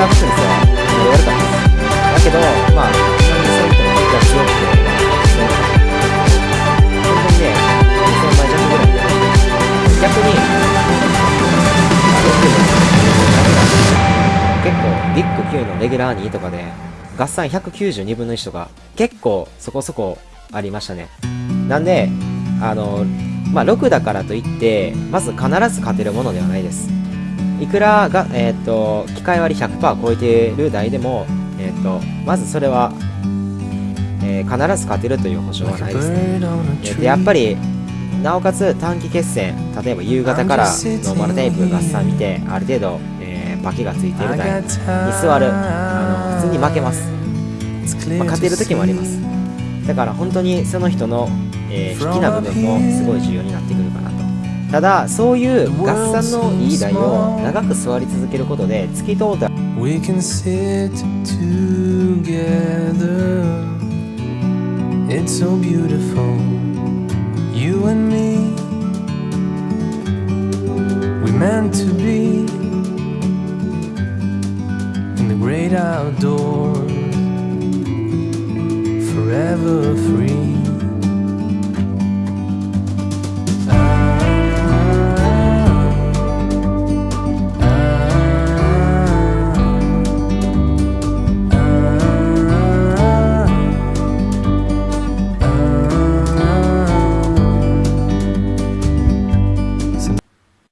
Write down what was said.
かにレギュラーフットネスは悪かったですだけどまあ今にそういったのが強くてまあ本当にね2000枚弱ぐらいで逆にあの結構ビッグ9のレギュラー2とかで合算192分の1とか結構そこそこありましたねなんであのまあ6だからといってまず必ず勝てるものではないですいくらが、えー、と機械割り100%超えている台でも、えー、とまずそれは、えー必ず勝てるという保証はないですね、えーでやっぱりなおかつ短期決戦例えば夕方からノーマルタイプ合算見てある程度、えー、バケがついている台に座るあの普通に負けます、まあ、勝てる時もあります。だから本当にその人の、えー、引きな部分もすごい重要になってくるかなとただそういう合算のいい台を長く座り続けることで突き通った。